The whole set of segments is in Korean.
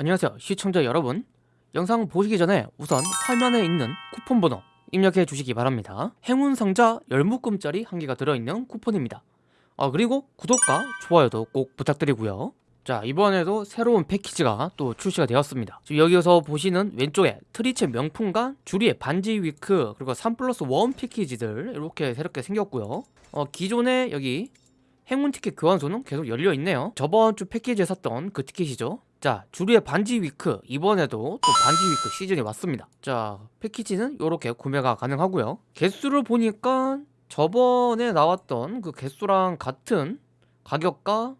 안녕하세요 시청자 여러분. 영상 보시기 전에 우선 화면에 있는 쿠폰 번호 입력해 주시기 바랍니다. 행운 상자 열묶음짜리 한 개가 들어있는 쿠폰입니다. 아 그리고 구독과 좋아요도 꼭 부탁드리고요. 자 이번에도 새로운 패키지가 또 출시가 되었습니다. 지금 여기서 보시는 왼쪽에 트리체 명품관 주리의 반지 위크 그리고 3 플러스 1 패키지들 이렇게 새롭게 생겼고요. 어 기존에 여기 행운 티켓 교환소는 계속 열려 있네요. 저번 주 패키지에 샀던 그 티켓이죠 자 주류의 반지 위크. 이번에도 또 반지 위크 시즌이 왔습니다. 자 패키지는 이렇게 구매가 가능하고요. 개수를 보니까 저번에 나왔던 그 개수랑 같은 가격과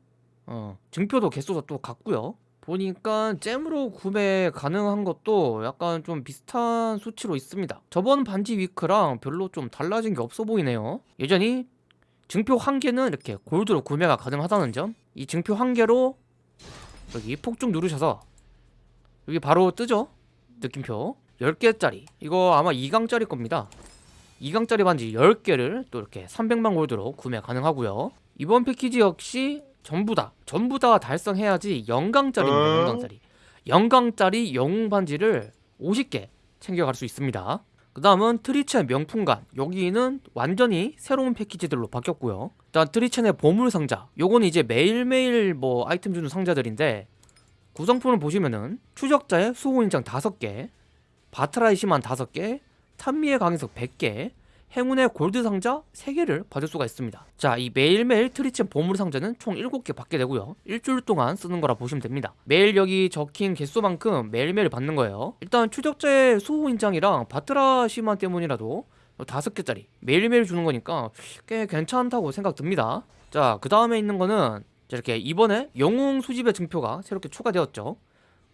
어, 증표도 개수가 또 같고요. 보니까 잼으로 구매 가능한 것도 약간 좀 비슷한 수치로 있습니다. 저번 반지 위크랑 별로 좀 달라진 게 없어 보이네요. 여전히 증표 한 개는 이렇게 골드로 구매가 가능하다는 점. 이 증표 한 개로 여기 폭죽 누르셔서 여기 바로 뜨죠? 느낌표. 10개짜리. 이거 아마 2강짜리 겁니다. 2강짜리 반지 10개를 또 이렇게 300만 골드로 구매 가능하고요. 이번 패키지 역시 전부 다 전부 다 달성해야지 0강짜리입니다 0강짜리. 0강짜리 영웅 반지를 50개 챙겨갈 수 있습니다 그 다음은 트리첸 명품관. 여기는 완전히 새로운 패키지들로 바뀌었고요. 일단 트리첸의 보물상자. 요거는 이제 매일매일 뭐 아이템 주는 상자들인데 구성품을 보시면은 추적자의 수호인장 5개 바트라이시만 5개 탄미의 각인석 100개 행운의 골드 상자 3개를 받을 수가 있습니다. 자 이 매일매일 트리첸 보물 상자는 총 7개 받게 되고요. 일주일 동안 쓰는 거라 보시면 됩니다. 매일 여기 적힌 개수만큼 매일매일 받는 거예요. 일단 추적자의 수호 인장이랑 바트라 시만 때문이라도 5개짜리 매일매일 주는 거니까 꽤 괜찮다고 생각 듭니다. 자 그 다음에 있는 거는 이렇게 이번에 영웅 수집의 증표가 새롭게 추가되었죠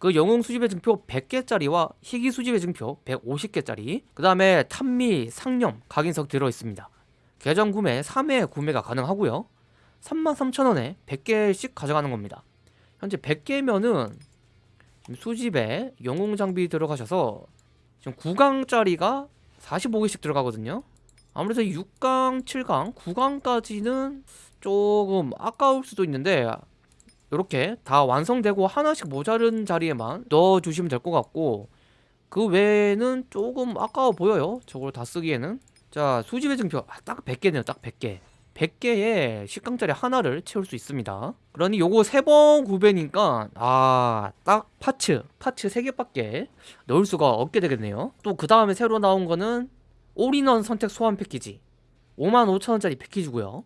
그 영웅 수집의 증표 100개짜리와 희귀 수집의 증표 150개짜리 그 다음에 탄미, 상념, 각인석 들어있습니다. 계정 구매 3회 구매가 가능하고요. 33,000원에 100개씩 가져가는 겁니다. 현재 100개면은 수집에 영웅 장비 들어가셔서 지금 9강짜리가 45개씩 들어가거든요. 아무래도 6강, 7강, 9강까지는 조금 아까울 수도 있는데 이렇게 다 완성되고 하나씩 모자른 자리에만 넣어주시면 될 것 같고 그 외에는 조금 아까워 보여요. 저걸 다 쓰기에는. 자 수집의 증표. 아, 딱 100개네요 딱 100개. 100개에 10강짜리 하나를 채울 수 있습니다. 그러니 요거 3번 구매니까 아 딱 파츠. 파츠 3개밖에 넣을 수가 없게 되겠네요. 또 그 다음에 새로 나온 거는 올인원 선택 소환 패키지. 55,000원짜리 패키지고요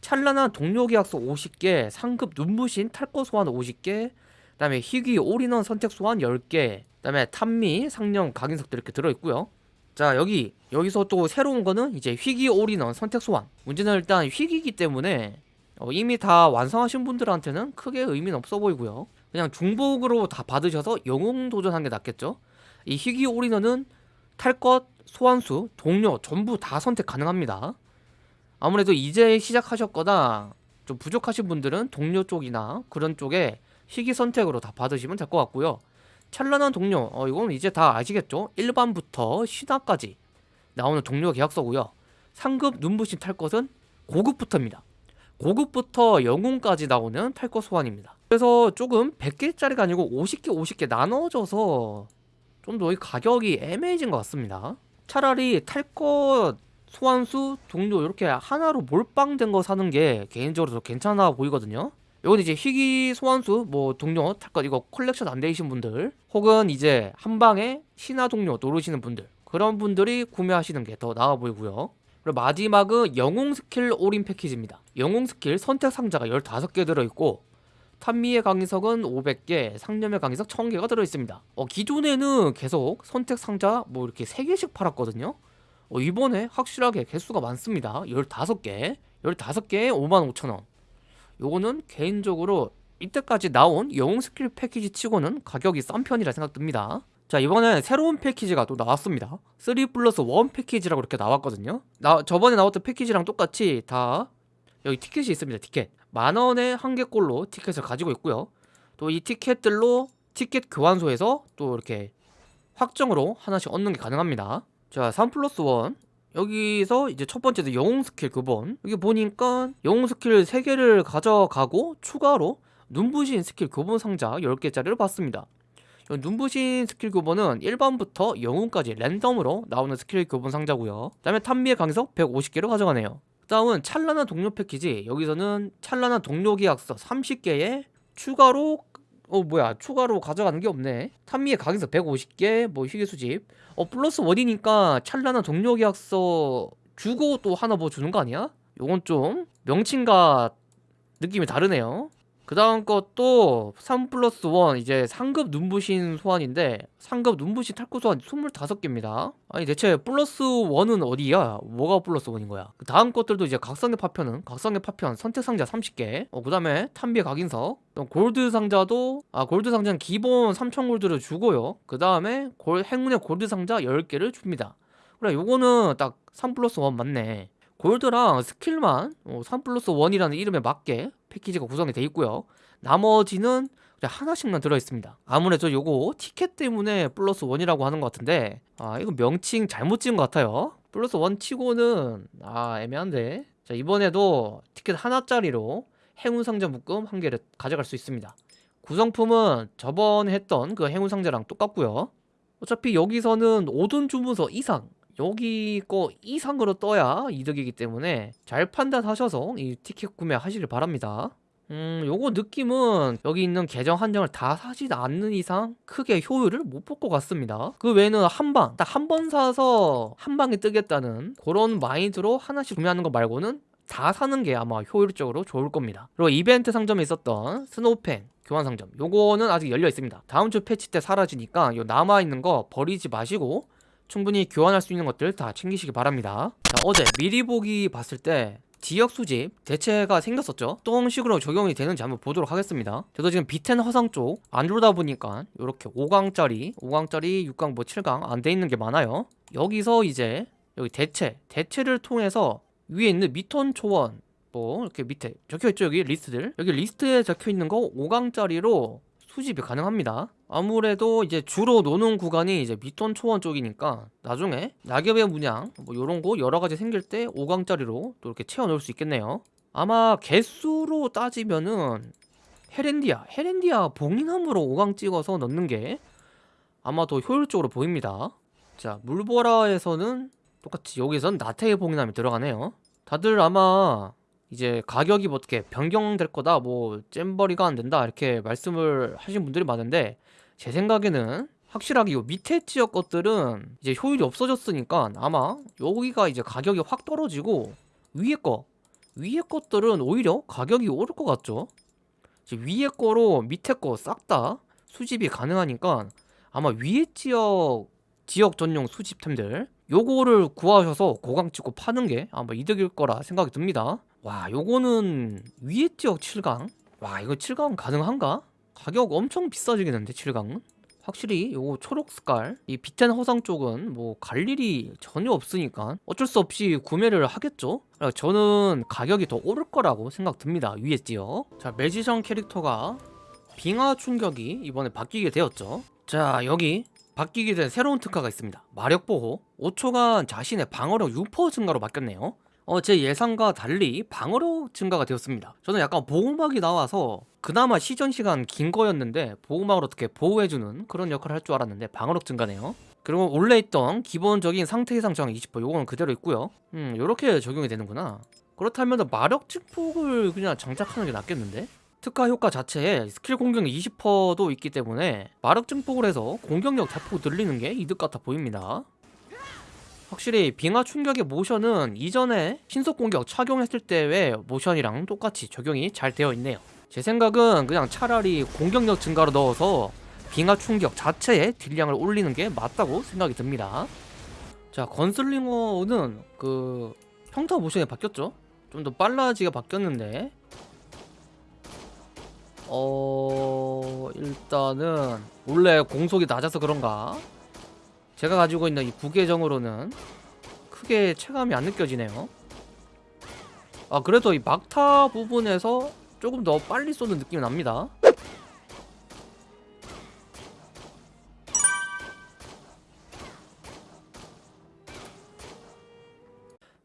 찬란한 동료 계약서 50개, 상급 눈부신 탈것 소환 50개, 그 다음에 희귀 올인원 선택 소환 10개, 그 다음에 탄미, 상령, 각인석도 이렇게 들어 있고요. 자 여기 여기서 또 새로운 거는 이제 희귀 올인원 선택 소환. 문제는 일단 희귀이기 때문에 어, 이미 다 완성하신 분들한테는 크게 의미는 없어 보이고요. 그냥 중복으로 다 받으셔서 영웅 도전한 게 낫겠죠? 이 희귀 올인원은 탈 것, 소환수, 동료 전부 다 선택 가능합니다 아무래도 이제 시작하셨거나 좀 부족하신 분들은 동료 쪽이나 그런 쪽에 희귀 선택으로 다 받으시면 될 것 같고요. 찬란한 동료 어 이건 이제 다 아시겠죠? 일반부터 신화까지 나오는 동료 계약서고요. 상급 눈부신 탈 것은 고급부터입니다. 고급부터 영웅까지 나오는 탈것 소환입니다. 그래서 조금 100개짜리가 아니고 50개 50개 나눠져서 좀 더 가격이 애매해진 것 같습니다. 차라리 탈 것 소환수, 동료 이렇게 하나로 몰빵된 거 사는 게 개인적으로 더 괜찮아 보이거든요. 이건 이제 희귀 소환수, 뭐 동료, 탈것 이거 컬렉션 안 되신 분들 혹은 이제 한방에 신화 동료 노리시는 분들 그런 분들이 구매하시는 게 더 나아 보이고요. 그리고 마지막은 영웅 스킬 올인 패키지입니다. 영웅 스킬 선택 상자가 15개 들어있고 탄미의 강의석은 500개, 상념의 강의석 1000개가 들어있습니다. 어, 기존에는 계속 선택 상자 뭐 이렇게 3개씩 팔았거든요 어, 이번에 확실하게 개수가 많습니다. 15개. 15개에 55,000원. 요거는 개인적으로 이때까지 나온 영웅 스킬 패키지 치고는 가격이 싼 편이라 생각됩니다. 자 이번에 새로운 패키지가 또 나왔습니다. 3 플러스 1 패키지라고 이렇게 나왔거든요. 나, 저번에 나왔던 패키지랑 똑같이 다 여기 티켓이 있습니다 티켓. 만원에 한 개꼴로 티켓을 가지고 있고요. 또 이 티켓들로 티켓 교환소에서 또 이렇게 확정으로 하나씩 얻는 게 가능합니다 자, 3 플러스 1 여기서 이제 첫 번째도 영웅 스킬 교본 여기 보니까 영웅 스킬 3개를 가져가고 추가로 눈부신 스킬 교본 상자 10개짜리를 받습니다. 요 눈부신 스킬 교본은 일반부터 영웅까지 랜덤으로 나오는 스킬 교본 상자고요. 그 다음에 탐미의 각인석 150개를 가져가네요. 그 다음은 찬란한 동료 패키지. 여기서는 찬란한 동료 계약서 30개에 추가로 어 뭐야. 추가로 가져가는 게 없네. 탐미의 각인석 150개 뭐 희귀 수집. 어 플러스 원이니까 찬란한 동료 계약서 주고 또 하나 뭐 주는 거 아니야? 요건 좀 명칭과 느낌이 다르네요 그 다음 것도 3 플러스 1 이제 상급 눈부신 소환인데 상급 눈부신 탈것 소환 25개입니다. 아니 대체 플러스 1은 어디야? 뭐가 플러스 1인 거야? 그 다음 것들도 이제 각성의 파편은 각성의 파편 선택 상자 30개. 어, 그 다음에 탐미의 각인석. 또 골드 상자도 아 골드 상자는 기본 3000 골드를 주고요. 그 다음에 행운의 골드 상자 10개를 줍니다. 그래 요거는 딱3 플러스 1 맞네 골드랑 스킬만 어, 3 플러스 1이라는 이름에 맞게 패키지가 구성이 돼 있고요. 나머지는 하나씩만 들어있습니다. 아무래도 요거 티켓 때문에 플러스 1이라고 하는 것 같은데 아 이거 명칭 잘못 지은 것 같아요. 플러스 1 치고는 아 애매한데. 자 이번에도 티켓 하나짜리로 행운 상자 묶음 한 개를 가져갈 수 있습니다. 구성품은 저번에 했던 그 행운 상자랑 똑같고요. 어차피 여기서는 5돈 주문서 이상 여기 거 이상으로 떠야 이득이기 때문에 잘 판단하셔서 이 티켓 구매하시길 바랍니다. 음 요거 느낌은 여기 있는 계정 한정을 다 사지 않는 이상 크게 효율을 못 볼 것 같습니다. 그 외에는 한 방 딱 한 번 사서 한 방에 뜨겠다는 그런 마인드로 하나씩 구매하는 거 말고는 다 사는 게 아마 효율적으로 좋을 겁니다. 그리고 이벤트 상점에 있었던 스노우펜 교환 상점 요거는 아직 열려 있습니다. 다음 주 패치 때 사라지니까 요 남아있는 거 버리지 마시고 충분히 교환할 수 있는 것들 다 챙기시기 바랍니다. 자, 어제 미리 보기 봤을 때 지역 수집 대체가 생겼었죠? 어떤 식으로 적용이 되는지 한번 보도록 하겠습니다. 저도 지금 비텐 화성 쪽안 들어다 보니까 이렇게 5강짜리 5강짜리 6강 뭐 7강 안 돼 있는 게 많아요. 여기서 이제 여기 대체 대체를 통해서 위에 있는 미톤 초원 뭐 이렇게 밑에 적혀있죠 여기 리스트들? 여기 리스트에 적혀있는 거 5강짜리로 수집이 가능합니다 아무래도 이제 주로 노는 구간이 이제 미톤 초원 쪽이니까 나중에 낙엽의 문양 뭐 요런 거 여러 가지 생길 때 5강짜리로 또 이렇게 채워 넣을 수 있겠네요. 아마 개수로 따지면은 헤렌디아 헤렌디아 봉인함으로 5강 찍어서 넣는 게 아마 더 효율적으로 보입니다. 자 물보라에서는 똑같이 여기선 나태의 봉인함이 들어가네요. 다들 아마 이제 가격이 뭐 어떻게 변경될 거다 뭐 잼버리가 안 된다 이렇게 말씀을 하신 분들이 많은데 제 생각에는 확실하게 요 밑에 지역 것들은 이제 효율이 없어졌으니까 아마 여기가 이제 가격이 확 떨어지고 위에 거 위에 것들은 오히려 가격이 오를 것 같죠? 위에 거로 밑에 거 싹 다 수집이 가능하니까 아마 위에 지역 지역 전용 수집템들 요거를 구하셔서 고강 찍고 파는 게 아마 이득일 거라 생각이 듭니다. 와 요거는 위에 지역 7강? 와 이거 7강 가능한가? 가격 엄청 비싸지겠는데 7강은? 확실히 요거 초록 색깔 이 비텐 허상 쪽은 뭐 갈 일이 전혀 없으니까 어쩔 수 없이 구매를 하겠죠? 저는 가격이 더 오를 거라고 생각 듭니다 위에 지역 자 매지션 캐릭터가 빙하 충격이 이번에 바뀌게 되었죠. 자 여기 바뀌게 된 새로운 특화가 있습니다. 마력 보호. 5초간 자신의 방어력 6% 증가로 바뀌었네요. 어, 제 예상과 달리 방어력 증가가 되었습니다. 저는 약간 보호막이 나와서 그나마 시전 시간 긴 거였는데 보호막을 어떻게 보호해주는 그런 역할을 할 줄 알았는데 방어력 증가네요. 그리고 원래 있던 기본적인 상태 이상 저항 20% 요거는 그대로 있고요. 음 요렇게 적용이 되는구나. 그렇다면 마력 증폭을 그냥 장착하는 게 낫겠는데? 특화 효과 자체에 스킬 공격 20%도 있기 때문에 마력 증폭을 해서 공격력 대폭 늘리는 게 이득 같아 보입니다. 확실히 빙하 충격의 모션은 이전에 신속 공격 착용했을 때의 모션이랑 똑같이 적용이 잘 되어 있네요 제 생각은 그냥 차라리 공격력 증가로 넣어서 빙하 충격 자체의 딜량을 올리는 게 맞다고 생각이 듭니다. 자 건슬링어는 그 평타 모션이 바뀌었죠? 좀 더 빨라지게 바뀌었는데. 어... 일단은 원래 공속이 낮아서 그런가? 제가 가지고 있는 이 부계정으로는 크게 체감이 안 느껴지네요. 아 그래도 이 막타 부분에서 조금 더 빨리 쏘는 느낌이 납니다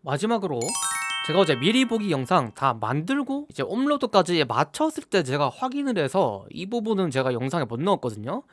마지막으로 제가 어제 미리 보기 영상 다 만들고 이제 업로드까지 맞췄을 때 제가 확인을 해서 이 부분은 제가 영상에 못 넣었거든요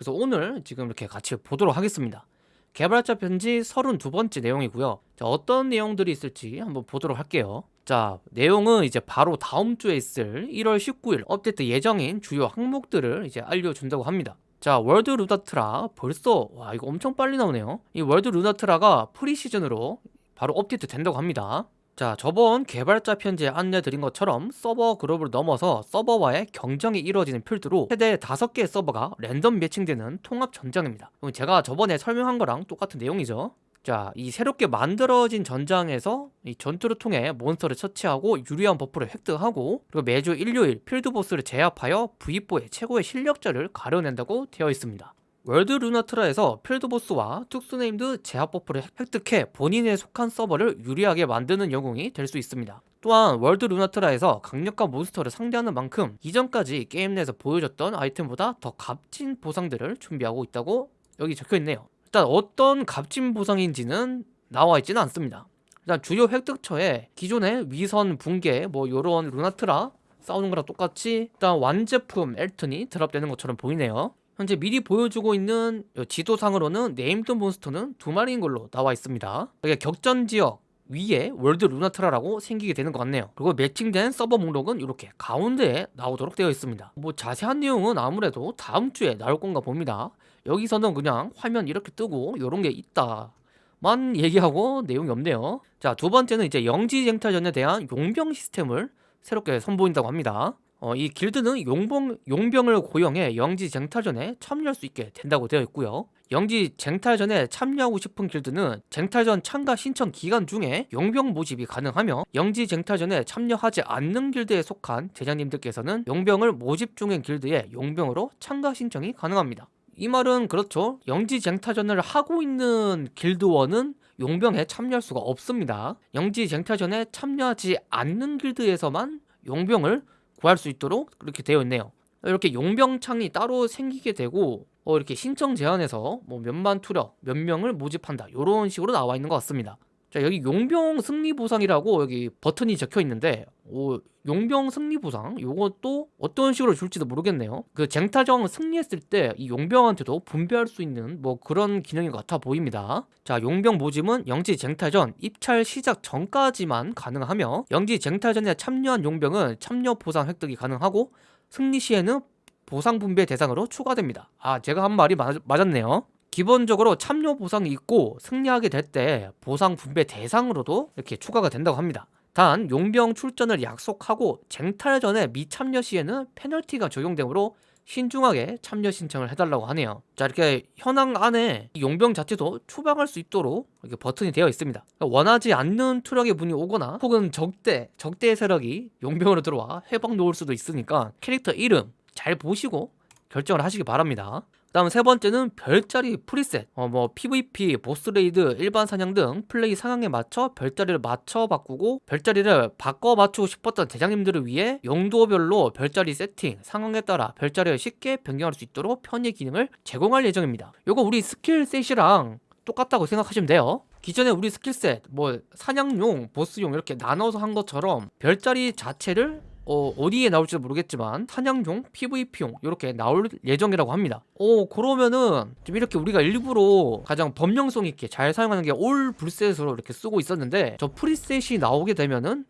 그래서 오늘 지금 이렇게 같이 보도록 하겠습니다. 개발자 편지 32번째 내용이고요. 자, 어떤 내용들이 있을지 한번 보도록 할게요. 자, 내용은 이제 바로 다음 주에 있을 1월 19일 업데이트 예정인 주요 항목들을 이제 알려준다고 합니다. 자, 월드 루나트라 벌써 와 이거 엄청 빨리 나오네요. 이 월드 루나트라가 pre-season으로 바로 업데이트 된다고 합니다. 자, 저번 개발자 편지에 안내드린 것처럼 서버 그룹을 넘어서 서버와의 경쟁이 이루어지는 필드로 최대 5개의 서버가 랜덤 매칭되는 통합 전장입니다. 제가 저번에 설명한 거랑 똑같은 내용이죠. 자, 이 새롭게 만들어진 전장에서 이 전투를 통해 몬스터를 처치하고 유리한 buff를 획득하고 그리고 매주 일요일 field boss를 제압하여 V4의 최고의 실력자를 가려낸다고 되어 있습니다. 월드 루나트라에서 필드보스와 특수네임드 제압 버프를 획득해 본인에 속한 서버를 유리하게 만드는 영웅이 될 수 있습니다. 또한 월드 루나트라에서 강력한 몬스터를 상대하는 만큼 이전까지 게임 내에서 보여줬던 아이템보다 더 값진 보상들을 준비하고 있다고 여기 적혀있네요. 일단 어떤 값진 보상인지는 나와 있지는 않습니다. 일단 주요 획득처에 기존의 위선 붕괴 뭐 요런 루나트라 싸우는 거랑 똑같이 일단 완제품 엘튼이 드랍되는 것처럼 보이네요. 현재 미리 보여주고 있는 지도상으로는 named 몬스터는 두 마리인 걸로 나와 있습니다. 이게 격전 지역 위에 월드 루나트라라고 생기게 되는 것 같네요. 그리고 매칭된 서버 목록은 이렇게 가운데에 나오도록 되어 있습니다. 뭐 자세한 내용은 아무래도 다음 주에 나올 건가 봅니다. 여기서는 그냥 화면 이렇게 뜨고 이런 게 있다. 만 얘기하고 내용이 없네요. 자, 두 번째는 이제 영지쟁탈전에 대한 용병 시스템을 새롭게 선보인다고 합니다. 어, 이 길드는 용병, 용병을 고용해 영지 쟁탈전에 참여할 수 있게 된다고 되어 있고요. 영지 쟁탈전에 참여하고 싶은 길드는 쟁탈전 참가 신청 기간 중에 용병 모집이 가능하며 영지 쟁탈전에 참여하지 않는 길드에 속한 대장님들께서는 용병을 모집 중인 길드에 용병으로 참가 신청이 가능합니다. 이 말은 그렇죠. 영지 쟁탈전을 하고 있는 길드원은 용병에 참여할 수가 없습니다. 영지 쟁탈전에 참여하지 않는 길드에서만 용병을 구할 수 있도록 그렇게 되어 있네요. 이렇게 용병창이 따로 생기게 되고 어, 이렇게 신청 제한에서 뭐 몇만 투력, 몇 명을 모집한다 이런 식으로 나와 있는 것 같습니다. 자 여기 용병 승리 보상이라고 여기 버튼이 적혀 있는데 오, 용병 승리 보상 요것도 어떤 식으로 줄지도 모르겠네요. 그 쟁탈전 승리했을 때 이 용병한테도 분배할 수 있는 뭐 그런 기능인 것 같아 보입니다. 자 용병 모집은 영지 쟁탈전 입찰 시작 전까지만 가능하며 영지 쟁탈전에 참여한 용병은 참여 보상 획득이 가능하고 승리 시에는 보상 분배 대상으로 추가됩니다. 아 제가 한 말이 맞, 맞았네요 기본적으로 참여 보상이 있고 승리하게 될 때 보상 분배 대상으로도 이렇게 추가가 된다고 합니다. 단 용병 출전을 약속하고 쟁탈 전에 미참여 시에는 페널티가 적용되므로 신중하게 참여 신청을 해달라고 하네요. 자 이렇게 현황 안에 용병 자체도 추방할 수 있도록 이렇게 버튼이 되어 있습니다. 그러니까 원하지 않는 투력의 분이 오거나 혹은 적대, 적대의 세력이 용병으로 들어와 해방 놓을 수도 있으니까 캐릭터 이름 잘 보시고 결정을 하시기 바랍니다. 다음 세 번째는 별자리 preset. 어, 뭐 PVP, boss raid, 일반 사냥 등 플레이 상황에 맞춰 별자리를 맞춰 바꾸고 별자리를 바꿔 맞추고 싶었던 대장님들을 위해 용도별로 별자리 세팅, 상황에 따라 별자리를 쉽게 변경할 수 있도록 편의 기능을 제공할 예정입니다. 요거 우리 skill set이랑 똑같다고 생각하시면 돼요. 기존에 우리 skill set 뭐 사냥용, 보스용 이렇게 나눠서 한 것처럼 별자리 자체를 어, 어디에 나올지 모르겠지만 사냥용, PVP용 이렇게 나올 예정이라고 합니다. 어 그러면은 좀 이렇게 우리가 일부러 가장 범용성 있게 잘 사용하는 게 올 불셋으로 이렇게 쓰고 있었는데 저 프리셋이 나오게 되면은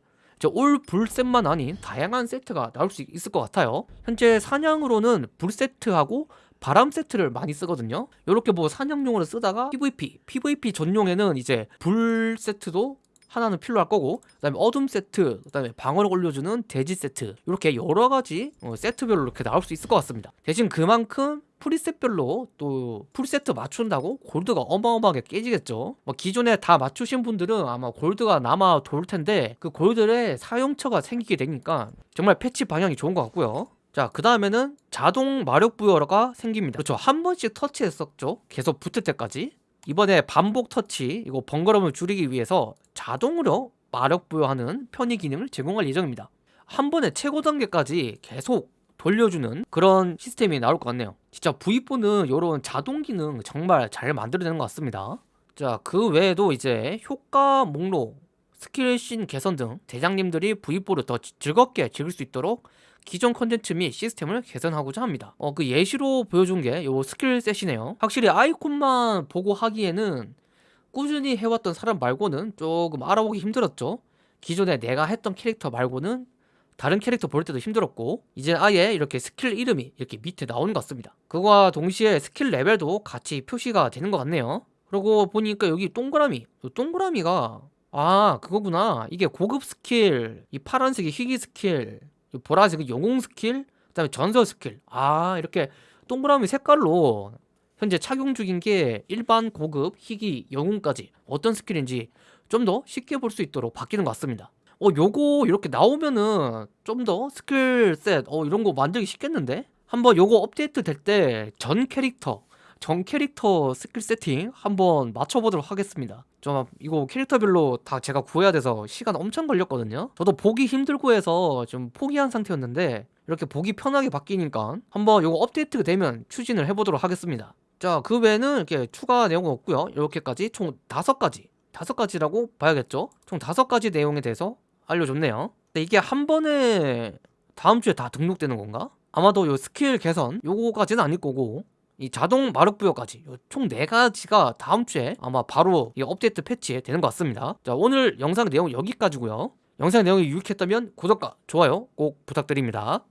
올 불셋만 아닌 다양한 세트가 나올 수 있을 것 같아요. 현재 사냥으로는 불세트하고 바람 세트를 많이 쓰거든요. 이렇게 뭐 사냥용으로 쓰다가 PVP, PVP 전용에는 이제 불 세트도 하나는 필요할 거고 그 다음에 어둠 세트 그 다음에 방어를 올려주는 돼지 세트 이렇게 여러 가지 어, 세트별로 이렇게 나올 수 있을 것 같습니다 대신 그만큼 preset별로 또 preset 맞춘다고 골드가 어마어마하게 깨지겠죠 뭐 기존에 다 맞추신 분들은 아마 골드가 남아 돌 텐데 그 골드의 사용처가 생기게 되니까 정말 패치 방향이 좋은 것 같고요 자, 그 다음에는 자동 마력 부여가 생깁니다. 그렇죠. 한 번씩 터치했었죠. 계속 붙을 때까지. 이번에 반복 터치 이거 번거로움을 줄이기 위해서 자동으로 마력 부여하는 편의 기능을 제공할 예정입니다. 한 번에 최고 단계까지 계속 돌려주는 그런 시스템이 나올 것 같네요. 진짜 V4는 이런 자동 기능 정말 잘 만들어내는 것 같습니다. 자그 외에도 이제 효과 목록 스킬 신 개선 등 대장님들이 V4를 더 즐겁게 즐길 수 있도록 기존 컨텐츠 및 시스템을 개선하고자 합니다. 어, 그 예시로 보여준 게 요 skill set이네요. 확실히 아이콘만 보고 하기에는 꾸준히 해왔던 사람 말고는 조금 알아보기 힘들었죠. 기존에 내가 했던 캐릭터 말고는 다른 캐릭터 볼 때도 힘들었고 이제 아예 이렇게 스킬 이름이 이렇게 밑에 나오는 것 같습니다. 그거와 동시에 스킬 레벨도 같이 표시가 되는 것 같네요. 그러고 보니까 여기 동그라미, 이 동그라미가 아 그거구나. 이게 고급 스킬, 이 파란색이 희귀 스킬, 이 보라색이 영웅 스킬, 그다음에 전설 스킬. 아 이렇게 동그라미 색깔로 현재 착용 중인 게 일반 고급, 희귀, 영웅까지 어떤 스킬인지 좀 더 쉽게 볼 수 있도록 바뀌는 것 같습니다. 어 요거 이렇게 나오면은 좀 더 skill set 어 이런 거 만들기 쉽겠는데? 한번 요거 업데이트 될 때 전 캐릭터 전 캐릭터 스킬 세팅 한번 맞춰보도록 하겠습니다. 좀 이거 캐릭터별로 다 제가 구해야 돼서 시간 엄청 걸렸거든요. 저도 보기 힘들고 해서 좀 포기한 상태였는데 이렇게 보기 편하게 바뀌니까 한번 요거 업데이트가 되면 추진을 해보도록 하겠습니다. 자, 그 외에는 이렇게 추가 내용은 없고요. 이렇게까지 총 다섯 가지, 다섯 가지라고 봐야겠죠? 총 다섯 가지 내용에 대해서 알려줬네요. 근데 이게 한 번에 다음 주에 다 등록되는 건가? 아마도 요 스킬 개선 요거까지는 아닐 거고 이 자동 마력 부여까지 총네 가지가 다음 주에 아마 바로 이 업데이트 패치 되는 것 같습니다. 자, 오늘 영상 내용 여기까지고요. 영상 내용이 유익했다면 구독과 좋아요 꼭 부탁드립니다.